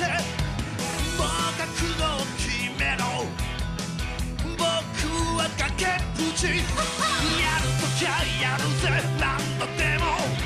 せ。もがくのを決めろ。僕は崖っぷち。やるときゃやるぜ。何度でも。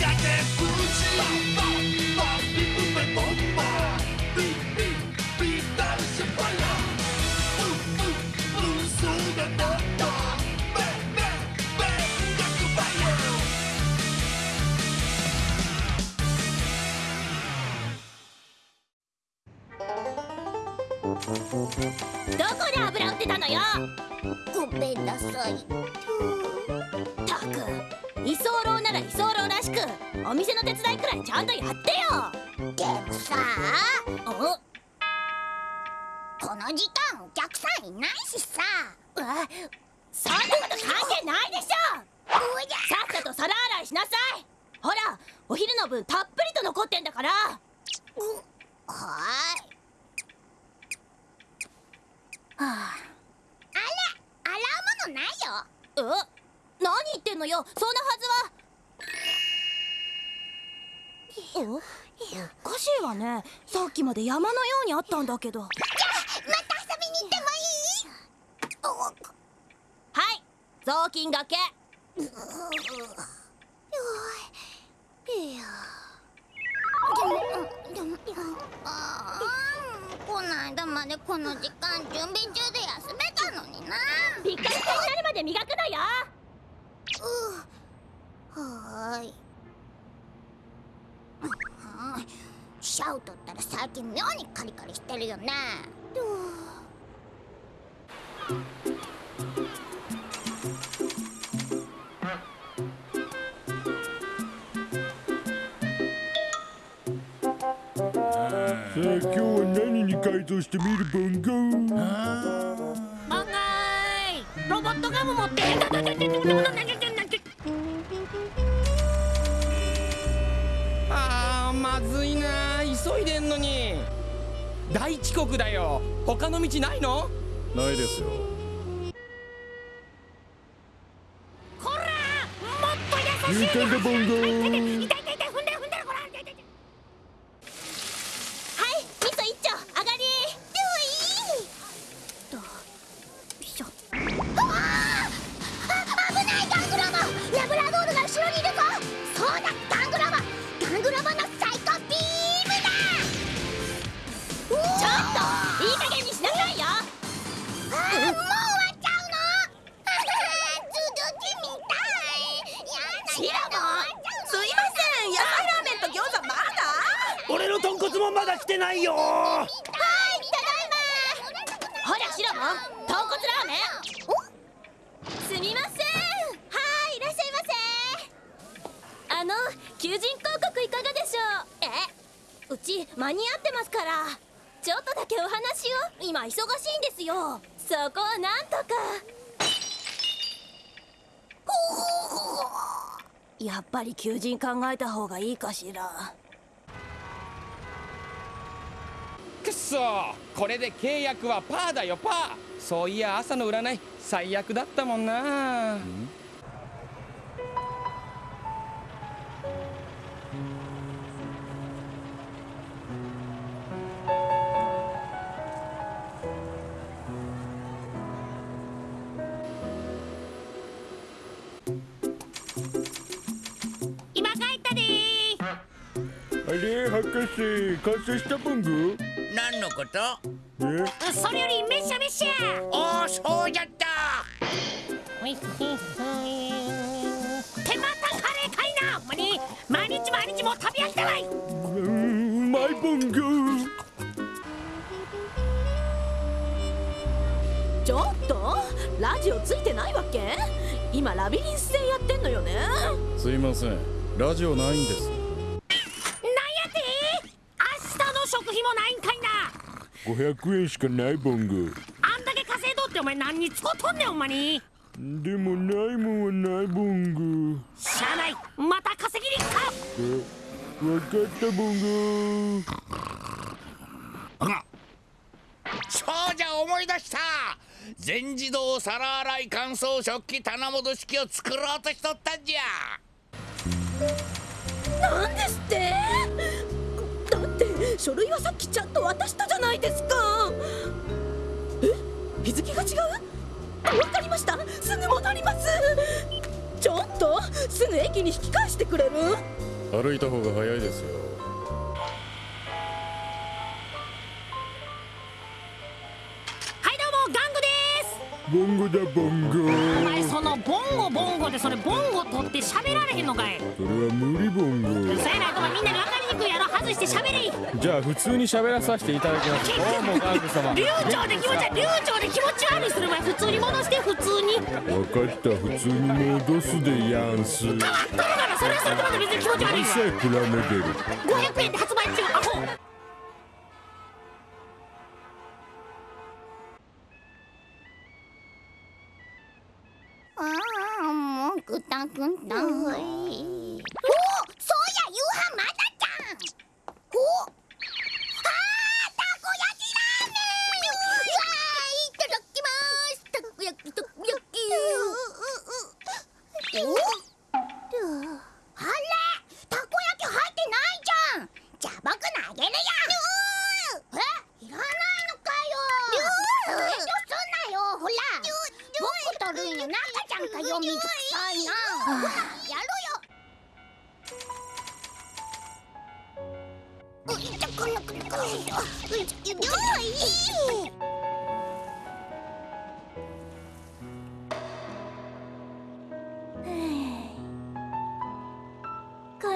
どこで油売ってたのよ？ごめんなさい。お店の手伝いくらいちゃんとやってよ。でもさ。おこの時間お客さんいないしさ。そんなこと関係ないでしょ。さっさと皿洗いしなさい。ほらお昼の分たっぷりと残ってんだから。はーい。はあ。ら洗うものないよ。あえ？何言ってんのよ。そんなはずはおおかしいわね。さっきまで山のようにあったんだけど。はいまた遊びに行ってもいい？雑巾がけ。おいいやでもでもあーこないだまでこの時間準備中で休めたのになピッカピカになるまで磨くのようはーいうんウトったら最近妙にカリカリしてるよね。さあ今日は何に改造してみるボンゴマンガイロボットガム持ってあーまずいな急いでんのに。大遅刻だよ。他の道ないの？ないですよ。こらもっと優しいシラモンすいません。野菜ラーメンと餃子まだ？俺の豚骨もまだ来てないよ。はいただいまほらシロモン豚骨ラーメンすみませ。んはいいらっしゃいませ。あの求人広告いかがでしょう？えうち間に合ってますから。ちょっとだけお話を。今忙しいんですよ。そこをなんとか。やっぱり求人考えた方がいいかしら。くっそこれで契約はパーだよパー。そういや朝の占い最悪だったもんなれ博士完成したボンゴ何のこと？え？それよりめしゃめしゃおおそうじゃった！手間たカレーかいな！まに！毎日毎日もう食べ飽きたわい！うまいボンゴちょっと？ラジオついてないわけ？今ラビリンス戦やってんのよね？すいません。ラジオないんですなんやて明日の食費もないんかいな500円しかないボンゴあんだけ稼いどってお前何に使うとんねんほんまに。でもないもんはないボンゴしゃあない。また稼ぎに行くかえわかったボンゴそうじゃ思い出した。全自動皿洗い乾燥食器棚戻し機を作ろうとしとったんじゃ。なんですって？書類はさっきちゃんと渡したじゃないですか。え？日付が違う？わかりました。すぐ戻ります。ちょっとすぐ駅に引き返してくれる？歩いた方が早いですよ。ボンゴだボンゴ。お前そのボンゴボンゴでそれボンゴ取って喋られへんのかい。それは無理ボンゴ。そやないとお前みんなに分かりにくいやろ外して喋れ。じゃあ普通に喋らさせていただきます。どうもガング様。流暢で気持ち悪い流暢で気持ち悪いする前普通に戻して普通に。わかった普通に戻すでやんす。うる変わっとるからそれはそれとまで別に気持ち悪いわ。さいプラモデル500円で発売中アホもうくたくこ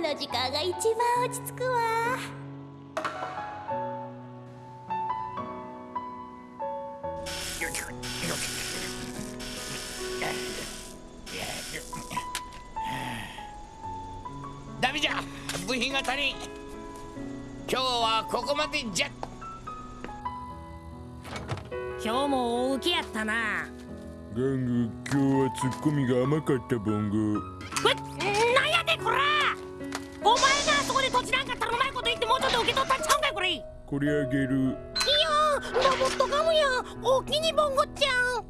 の時間が一番落ち着くわここまでじゃ。今日も大受けやったな。ガング今日はツッコミが甘かったボンゴえなんやでこら。お前があそこで土地なんか頼まいこと言ってもうちょっと受け取ったんちゃうんかいこれ。いやこれあげる。ーロボットガムや。おきにボンゴちゃん。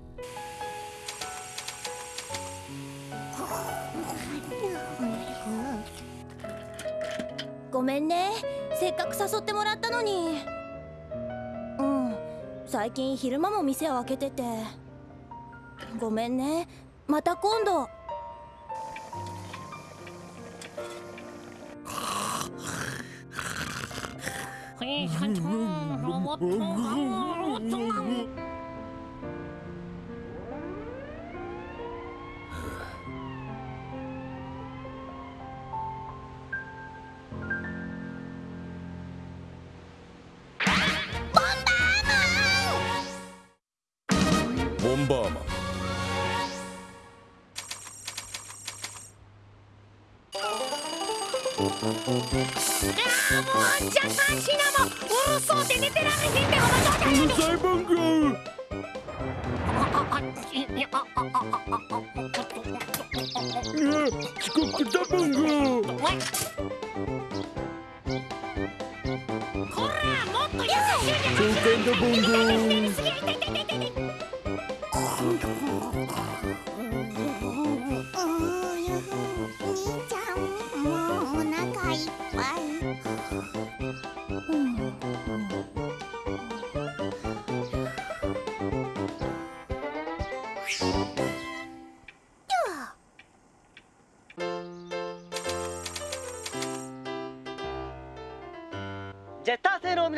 ごめんねせっかく誘ってもらったのに。うん最近昼間も店を開けてて。ごめんね。また今度。ロボットロボット。バーマンあーもしなもうるそうで寝てられへんでお前どうしい長官だボンゴすげえ痛い痛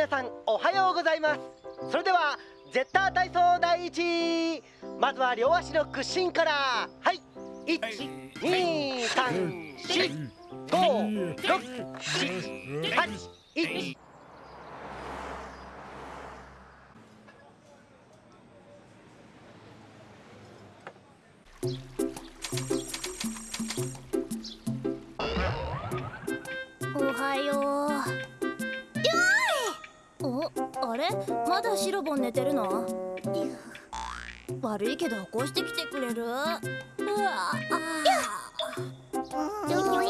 皆さんおはようございます。それではゼッター体操第一。まずは両足の屈伸から。はい。一、二、三、四、五、六、七、八、一シロボン寝てるの？悪いけど起こしてきてくれる？うわ。あどいどい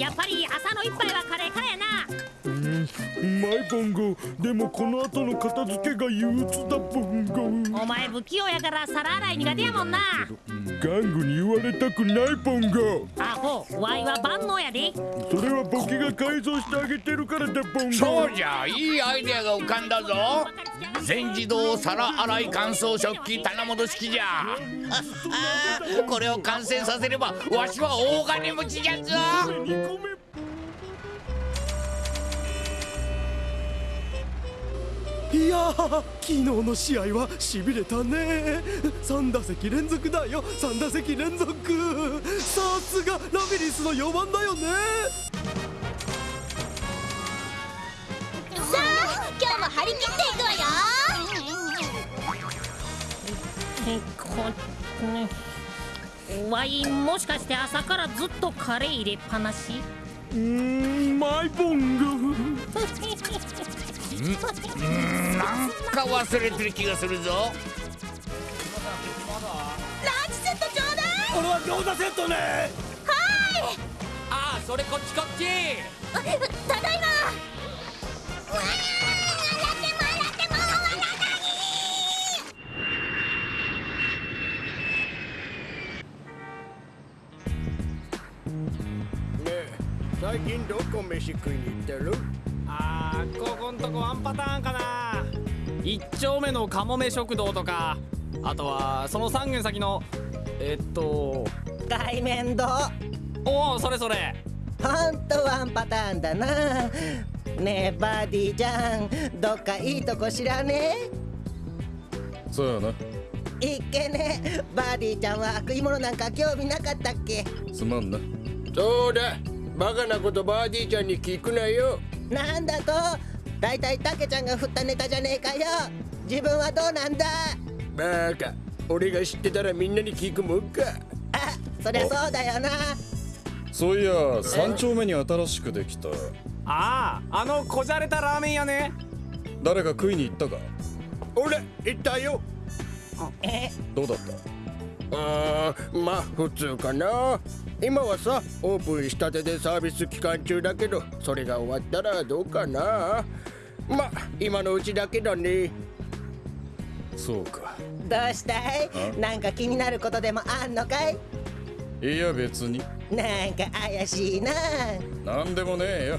やっぱり朝の一杯はうんマイボンゴでもこの後の片付けが憂鬱だボンゴお前不器用やから皿洗い苦手やもんな。玩具に言われたくないボンゴアホワイは万能やで。それはボケが改造してあげてるからだボンゴそうじゃいいアイデアが浮かんだぞ。全自動皿洗い乾燥食器棚戻し機じゃ。これを完成させればわしは大金持ちじゃぞいやー昨日の試合はしびれたね。3打席連続だよ。3打席連続。さすがラビリンスの4番だよね。さあ今日も張り切っていくわよ。えこね。ワイもしかして朝からずっとカレー入れっぱなし？うーんマイボン ゴなん。か忘れてる気がするぞランチセットちょうだい俺は餃子セットねああそれこっちこっちあただいまえ最近どこ飯食いに行ってるここんとこワンパターンかな。一丁目のかもめ食堂とかあとはその3軒先のえっと海面堂。おおそれそれ。ほんとワンパターンだな。ねえバディちゃんどっかいいとこ知らねそうやな。えいっけねバディちゃんは食い物なんか興味なかったっけ？すまんな。そうだ。バカなことバーディーちゃんに聞くなよなんだと？だいたいタケちゃんが振ったネタじゃねえかよ。自分はどうなんだ？バカ。俺が知ってたらみんなに聞くもんか。あそりゃそうだよな。そういや三丁目に新しくできた。あああのこじゃれたラーメン屋ね。誰か食いに行ったか？俺行ったよ。え？どうだった？あーまあ普通かな。今はさオープンしたてでサービス期間中だけどそれが終わったらどうかな。まあ今のうちだけだね。そうか。どうしたい？あ？なんか気になることでもあんのかい？いや別に。なんか怪しいな。なんでもねえよ。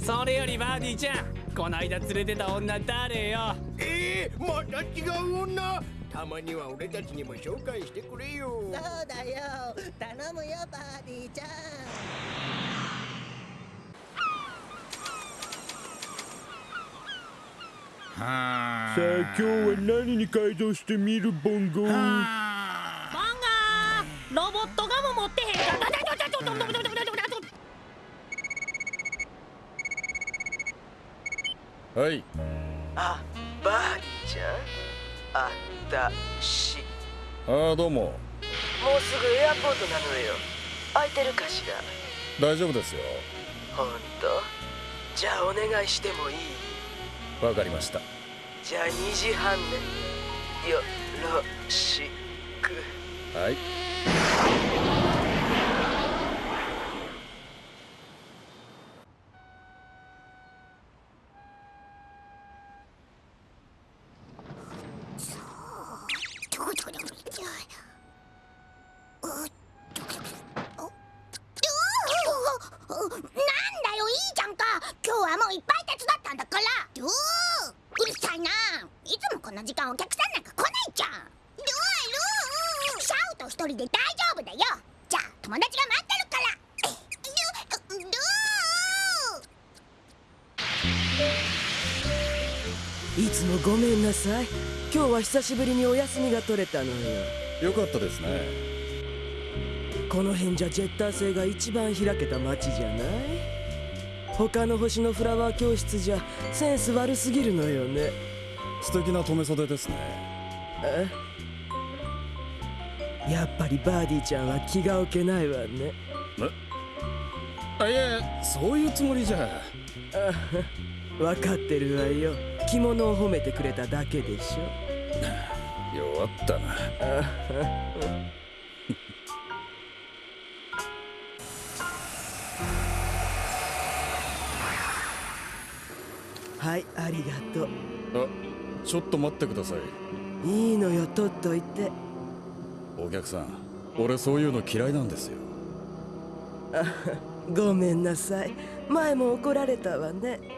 それよりバーディーちゃんこないだ連れてた女誰よ？えー、また違う女たまには俺たちにも紹介してくれよ。そうだよ。頼むよバーディーちゃん。はさあ今日は何に改造してみるボンゴバンガーロボットガム持ってへんかはい。あバーディーちゃん？あったし。ああどうも。もうすぐエアポートなのよ。空いてるかしら？大丈夫ですよ。ほんとじゃあお願いしてもいい？わかりました。じゃあ2時半ね。よろしく。はいさい。今日は久しぶりにお休みが取れたのよ。よかったですね。この辺じゃジェッター星が一番開けた街じゃない？他の星のフラワー教室じゃセンス悪すぎるのよね。素敵な留め袖ですね。え？やっぱりバーディちゃんは気が置けないわね。あいやそういうつもりじゃ。あ分かってるわよ着物を褒めてくれただけでしょ。弱ったな。はいありがとう。あちょっと待ってください。いいのよ取っといて。お客さん俺そういうの嫌いなんですよ。あごめんなさい。前も怒られたわね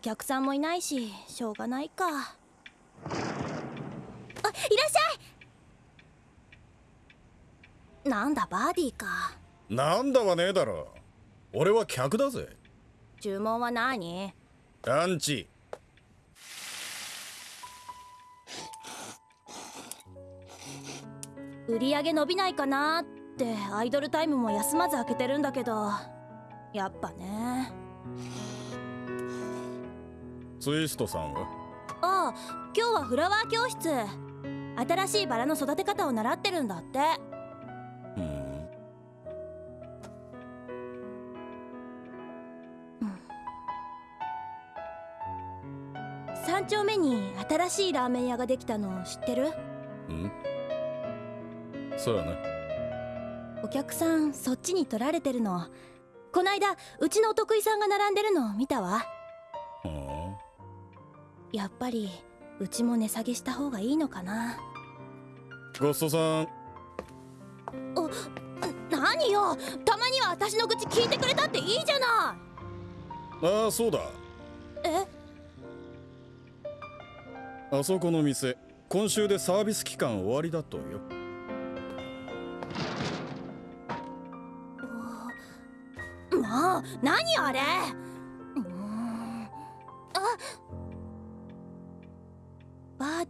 お客さんもいないししょうがないか。あいらっしゃい！なんだバーディーか。なんだはねえだろ。俺は客だぜ。注文は何？ランチ。売り上げ伸びないかなってアイドルタイムも休まず開けてるんだけど。やっぱねツイストさんは？ああ今日はフラワー教室。新しいバラの育て方を習ってるんだって。うん。3丁目に新しいラーメン屋ができたの知ってる？うん。そうやなお客さんそっちに取られてるの。こないだうちのお得意さんが並んでるの見たわ。はやっぱりうちも値下げした方がいいのかな？あゴストさん。何よ？たまには私の愚痴聞いてくれたっていいじゃなああそうだ。いえ？あそこの店今週でサービス期間終わりだとよ。もう何あれ？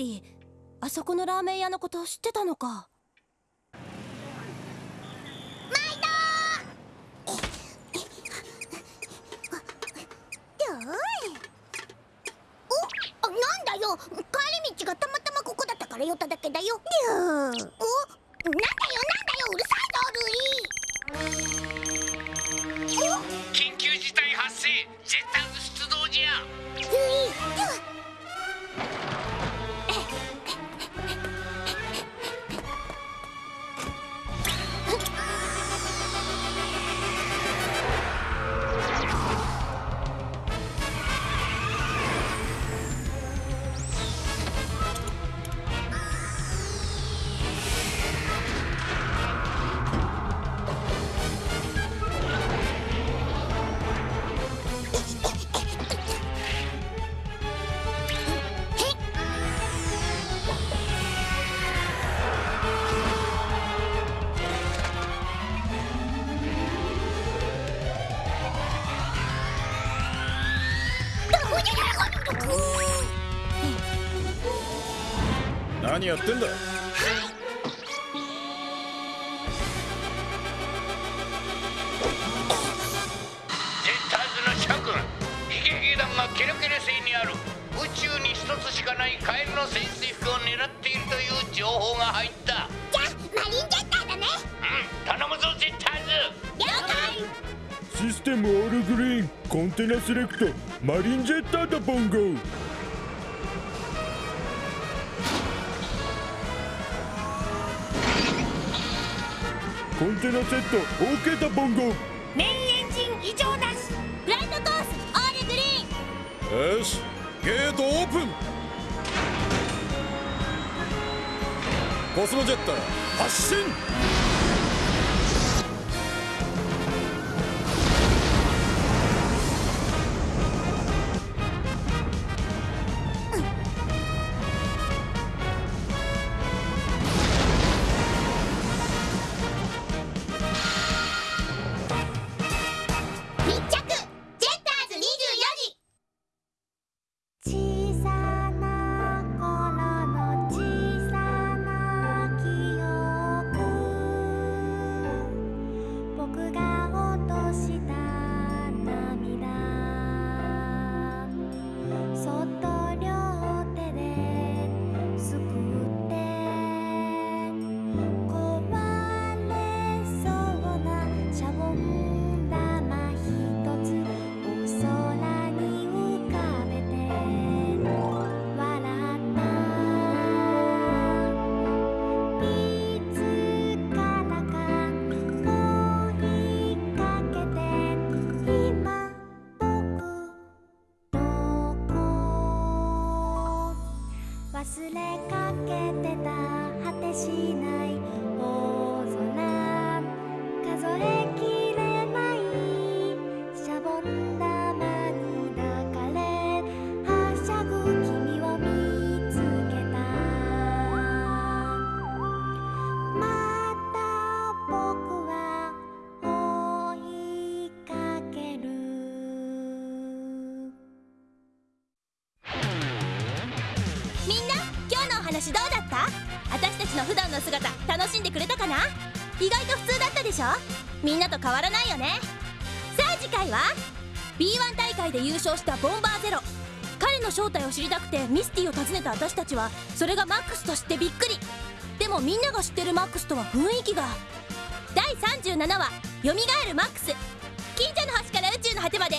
ディーあそこのラーメン屋のこと知ってたのか。おあなんだよ。帰り道がたまたまここだったから寄っただけだよ。おなんだよなんだようるさいぞルイ。緊急事態発生。ジやってんだジェッターズの諸君ヒゲヒゲ団がケラケラ星にある。宇宙に一つしかないカエルの潜水服を狙っているという情報が入った。じゃあマリンジェッターだね。うん頼むぞジェッターズ。システムオールグリーンコンテナセレクトマリンジェッターだボンゴンテナセット OK だボンゴメインエンジン異常なし。フライトコースオールグリーン。よしゲートオープン。コスモジェッター発進普段の姿楽しんでくれたかな？意外と普通だったでしょ？みんなと変わらないよね。さあ次回は？B1 大会で優勝したボンバーゼロ。彼の正体を知りたくてミスティを訪ねた私たちはそれがマックスと知ってびっくり。でもみんなが知ってるマックスとは雰囲気が。第37話「よみがえるマックス」近所の端から宇宙の果てまで。